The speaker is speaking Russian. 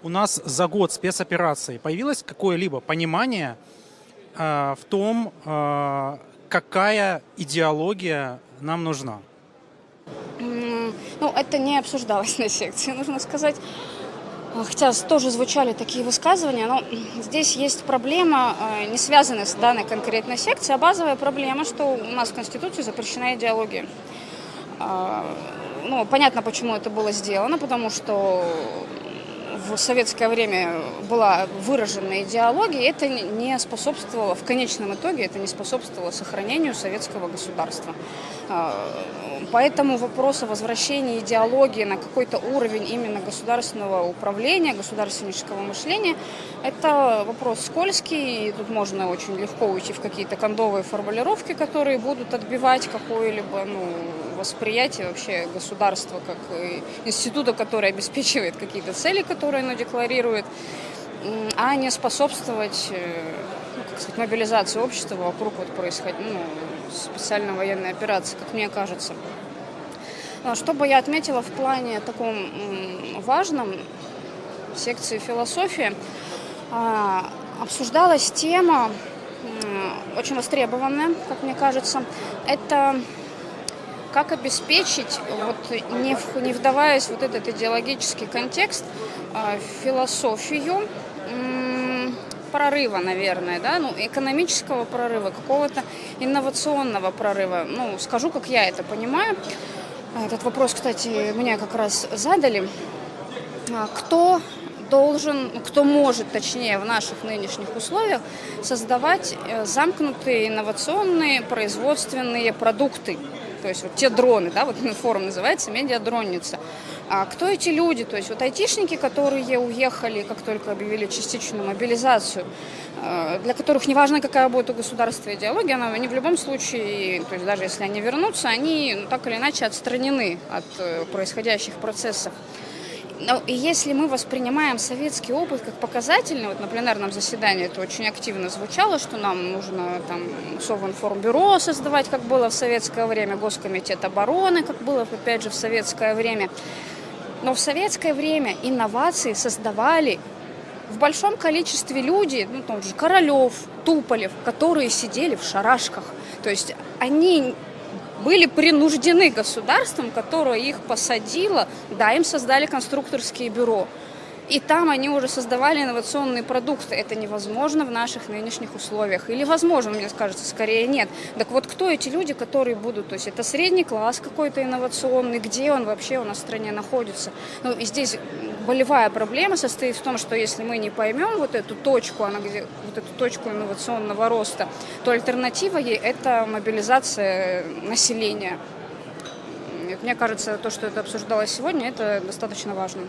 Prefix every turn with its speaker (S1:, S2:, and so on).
S1: У нас за год спецоперации появилось какое-либо понимание э, в том, э, какая идеология нам нужна?
S2: Ну, это не обсуждалось на секции, нужно сказать. А, Хотя тоже звучали такие высказывания, но здесь есть проблема, э, не связанная с данной конкретной секцией, а базовая проблема, что у нас в Конституции запрещена идеология. А, Ну, понятно, почему это было сделано, потому что в советское время была выражена идеология, это не способствовало, в конечном итоге, это не способствовало сохранению советского государства. А, Поэтому вопрос о возвращении идеологии на какой-то уровень именно государственного управления, государственнического мышления, это вопрос скользкий, и тут можно очень легко уйти в какие-то кондовые формулировки, которые будут отбивать какое-либо ну, восприятие вообще государства как э, института, который обеспечивает какие-то цели, которые оно декларирует, а не способствовать э, ну, как сказать, мобилизации общества вокруг вот происход... ну, специальной военной операции, как мне кажется. А Что бы я отметила в плане таком важном секции философии, а, обсуждалась тема очень востребованная, как мне кажется. Это как обеспечить, вот, не, в- не вдаваясь в вот этот идеологический контекст, а, философию прорыва, наверное, да, ну, экономического прорыва, какого-то инновационного прорыва. Ну, скажу, как я это понимаю. Этот вопрос, кстати, мне как раз задали. А, Кто должен, ну, кто может, точнее, в наших нынешних условиях создавать э, замкнутые инновационные производственные продукты. То есть вот те дроны, да, вот форум называется «Медиадронница». А кто эти люди? То есть вот айтишники, которые уехали, как только объявили частичную мобилизацию, э, для которых неважно, какая будет у государства идеология, она- они в любом случае, то есть даже если они вернутся, они ну, так или иначе отстранены от э, происходящих процессов. Ну, и если мы воспринимаем советский опыт как показательный, вот на пленарном заседании это очень активно звучало, что нам нужно там Совинформбюро создавать, как было в советское время, Госкомитет обороны, как было, опять же, в советское время. Но в советское время инновации создавали в большом количестве люди, ну, тот же Королев, Туполев, которые сидели в шарашках. То есть они были принуждены государством, которое их посадило, да, им создали конструкторские бюро. И там они уже создавали инновационные продукты. Это невозможно в наших нынешних условиях. Или возможно, мне кажется, скорее нет. Так вот, кто эти люди, которые будут? То есть это средний класс какой-то инновационный, где он вообще у нас в стране находится? Ну, и здесь болевая проблема состоит в том, что если мы не поймем вот эту точку, она где, вот эту точку инновационного роста, то альтернатива ей – это мобилизация населения. Мне кажется, то, что это обсуждалось сегодня, это достаточно важно.